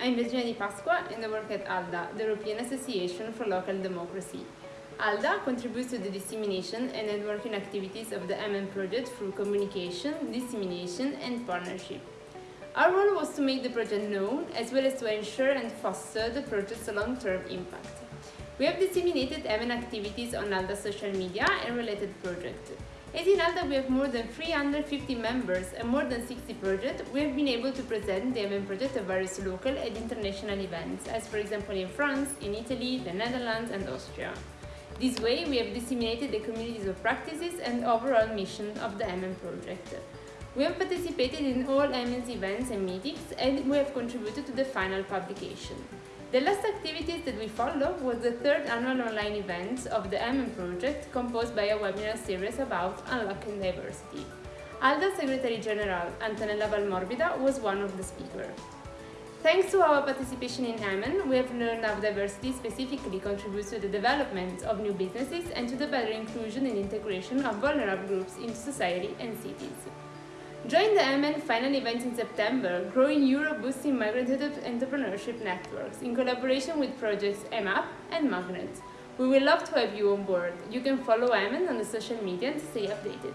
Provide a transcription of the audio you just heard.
I'm Virginia Di Pasqua and I work at ALDA, the European Association for Local Democracy. ALDA contributes to the dissemination and networking activities of the MN project through communication, dissemination and partnership. Our role was to make the project known as well as to ensure and foster the project's long-term impact. We have disseminated MN activities on ALDA social media and related projects. As in ALDA we have more than 350 members and more than 60 projects, we have been able to present the MN project at various local and international events, as for example in France, in Italy, the Netherlands and Austria. This way we have disseminated the communities of practices and overall mission of the MN project. We have participated in all MN's events and meetings and we have contributed to the final publication. The last activities that we followed was the third annual online event of the MN project composed by a webinar series about unlocking diversity. ALDA Secretary General Antonella Valmorbida was one of the speakers. Thanks to our participation in MN, we have learned how diversity specifically contributes to the development of new businesses and to the better inclusion and integration of vulnerable groups into society and cities. Join the MN final event in September, Growing Europe Boosting Migrant Entrepreneurship Networks, in collaboration with projects EMAP and Magnet. We will love to have you on board. You can follow MN on the social media to stay updated.